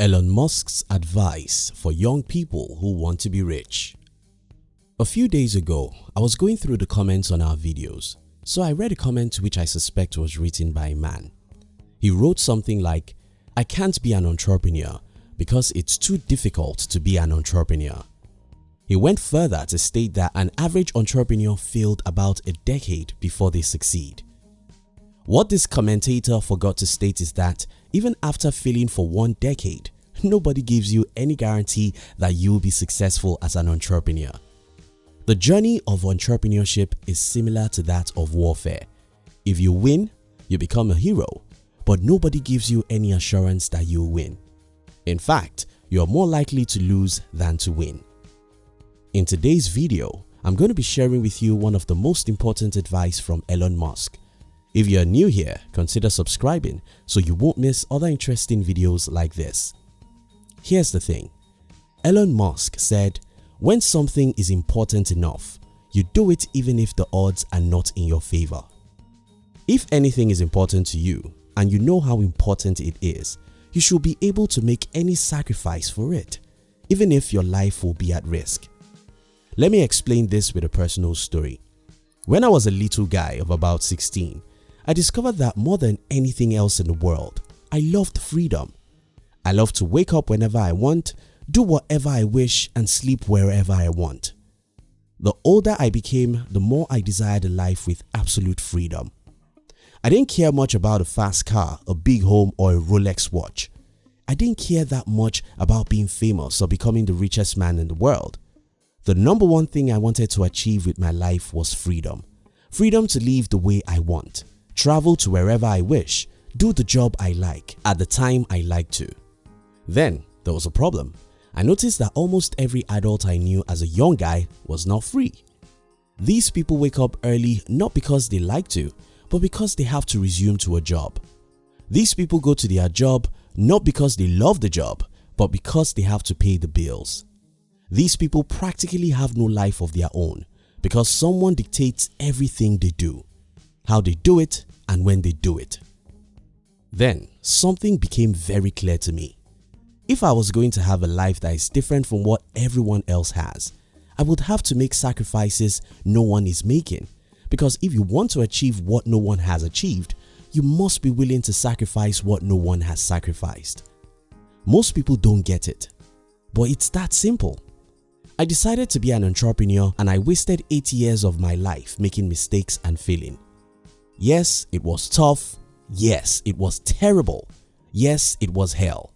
Elon Musk's advice for young people who want to be rich. A few days ago, I was going through the comments on our videos, so I read a comment which I suspect was written by a man. He wrote something like, I can't be an entrepreneur because it's too difficult to be an entrepreneur. He went further to state that an average entrepreneur failed about a decade before they succeed. What this commentator forgot to state is that even after failing for one decade, nobody gives you any guarantee that you will be successful as an entrepreneur. The journey of entrepreneurship is similar to that of warfare. If you win, you become a hero, but nobody gives you any assurance that you will win. In fact, you are more likely to lose than to win. In today's video, I'm going to be sharing with you one of the most important advice from Elon Musk. If you are new here, consider subscribing so you won't miss other interesting videos like this. Here's the thing. Elon Musk said, when something is important enough, you do it even if the odds are not in your favor. If anything is important to you and you know how important it is, you should be able to make any sacrifice for it, even if your life will be at risk. Let me explain this with a personal story. When I was a little guy of about 16, I discovered that more than anything else in the world, I loved freedom. I love to wake up whenever I want, do whatever I wish and sleep wherever I want. The older I became, the more I desired a life with absolute freedom. I didn't care much about a fast car, a big home or a Rolex watch. I didn't care that much about being famous or becoming the richest man in the world. The number one thing I wanted to achieve with my life was freedom. Freedom to live the way I want, travel to wherever I wish, do the job I like at the time I like to. Then there was a problem. I noticed that almost every adult I knew as a young guy was not free. These people wake up early not because they like to, but because they have to resume to a job. These people go to their job not because they love the job, but because they have to pay the bills. These people practically have no life of their own because someone dictates everything they do, how they do it and when they do it. Then something became very clear to me. If I was going to have a life that is different from what everyone else has, I would have to make sacrifices no one is making because if you want to achieve what no one has achieved, you must be willing to sacrifice what no one has sacrificed. Most people don't get it, but it's that simple. I decided to be an entrepreneur and I wasted 8 years of my life making mistakes and failing. Yes, it was tough. Yes, it was terrible. Yes, it was hell.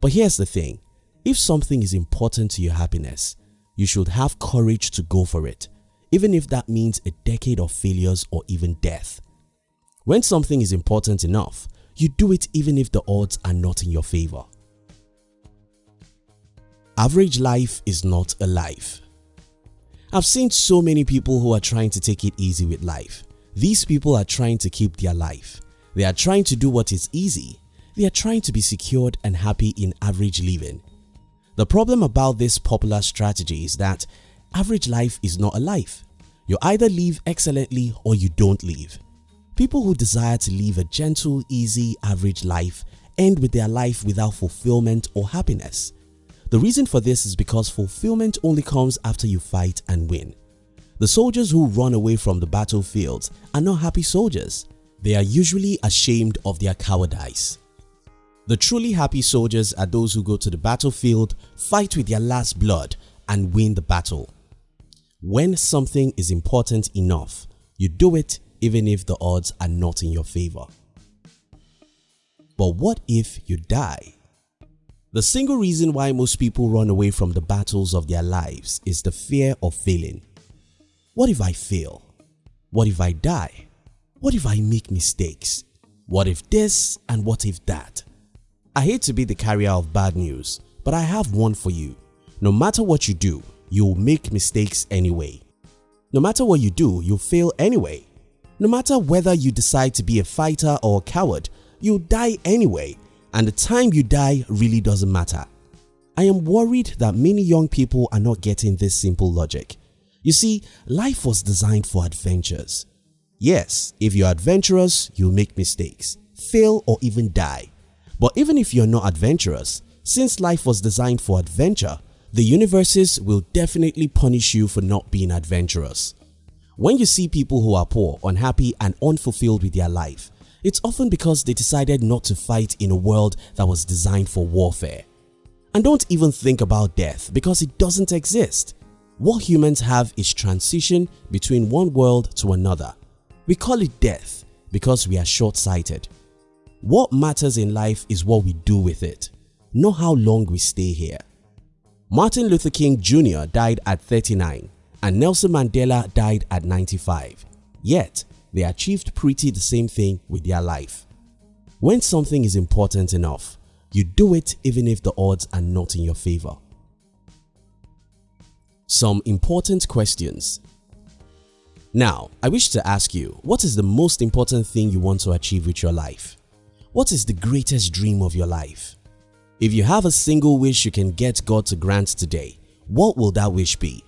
But here's the thing, if something is important to your happiness, you should have courage to go for it, even if that means a decade of failures or even death. When something is important enough, you do it even if the odds are not in your favor. Average life is not a life. I've seen so many people who are trying to take it easy with life. These people are trying to keep their life. They are trying to do what is easy. They are trying to be secured and happy in average living. The problem about this popular strategy is that average life is not a life. You either live excellently or you don't live. People who desire to live a gentle, easy, average life end with their life without fulfillment or happiness. The reason for this is because fulfillment only comes after you fight and win. The soldiers who run away from the battlefields are not happy soldiers. They are usually ashamed of their cowardice. The truly happy soldiers are those who go to the battlefield, fight with their last blood and win the battle. When something is important enough, you do it even if the odds are not in your favor. But what if you die? The single reason why most people run away from the battles of their lives is the fear of failing. What if I fail? What if I die? What if I make mistakes? What if this and what if that? I hate to be the carrier of bad news, but I have one for you. No matter what you do, you'll make mistakes anyway. No matter what you do, you'll fail anyway. No matter whether you decide to be a fighter or a coward, you'll die anyway and the time you die really doesn't matter. I am worried that many young people are not getting this simple logic. You see, life was designed for adventures. Yes, if you're adventurous, you'll make mistakes, fail or even die. But even if you're not adventurous, Since life was designed for adventure, the universes will definitely punish you for not being adventurous. When you see people who are poor, unhappy and unfulfilled with their life, it's often because they decided not to fight in a world that was designed for warfare. And don't even think about death because it doesn't exist. What humans have is transition between one world to another. We call it death because we are short-sighted. What matters in life is what we do with it, not how long we stay here. Martin Luther King Jr. died at 39 and Nelson Mandela died at 95. Yet, they achieved pretty the same thing with their life. When something is important enough, you do it even if the odds are not in your favor. Some important questions Now, I wish to ask you, what is the most important thing you want to achieve with your life? What is the greatest dream of your life? If you have a single wish you can get God to grant today, what will that wish be?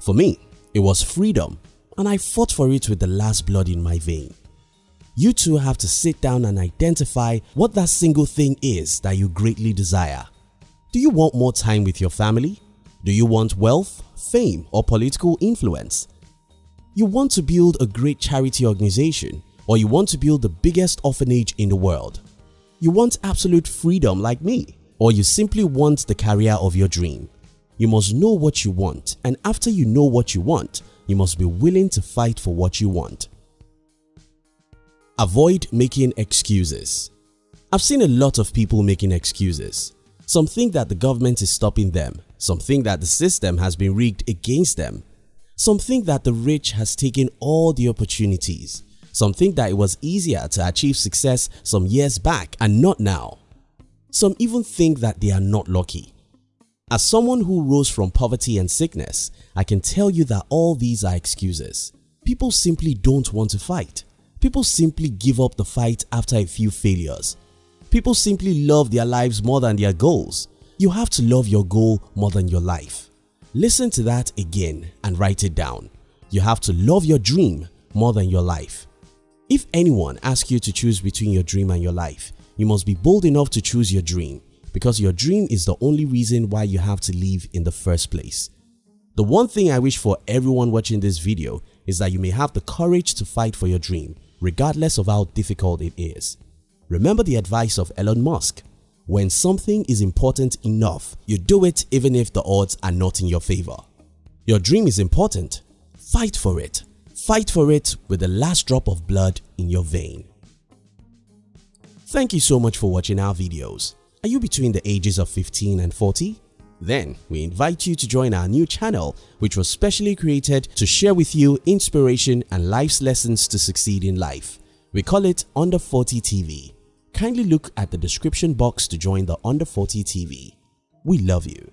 For me, it was freedom and I fought for it with the last blood in my vein. You too have to sit down and identify what that single thing is that you greatly desire. Do you want more time with your family? Do you want wealth, fame or political influence? You want to build a great charity organization or you want to build the biggest orphanage in the world? You want absolute freedom like me or you simply want the career of your dream. You must know what you want and after you know what you want, you must be willing to fight for what you want. Avoid making excuses. I've seen a lot of people making excuses. Some think that the government is stopping them, some think that the system has been rigged against them, some think that the rich has taken all the opportunities, some think that it was easier to achieve success some years back and not now. Some even think that they are not lucky. As someone who rose from poverty and sickness, I can tell you that all these are excuses. People simply don't want to fight. People simply give up the fight after a few failures. People simply love their lives more than their goals. You have to love your goal more than your life. Listen to that again and write it down. You have to love your dream more than your life. If anyone asks you to choose between your dream and your life, you must be bold enough to choose your dream because your dream is the only reason why you have to live in the first place. The one thing I wish for everyone watching this video is that you may have the courage to fight for your dream regardless of how difficult it is. Remember the advice of Elon Musk, when something is important enough, you do it even if the odds are not in your favor. Your dream is important, fight for it Fight for it with the last drop of blood in your vein. Thank you so much for watching our videos. Are you between the ages of 15 and 40? Then we invite you to join our new channel which was specially created to share with you inspiration and life's lessons to succeed in life. We call it Under 40 TV. Kindly look at the description box to join the Under 40 TV. We love you.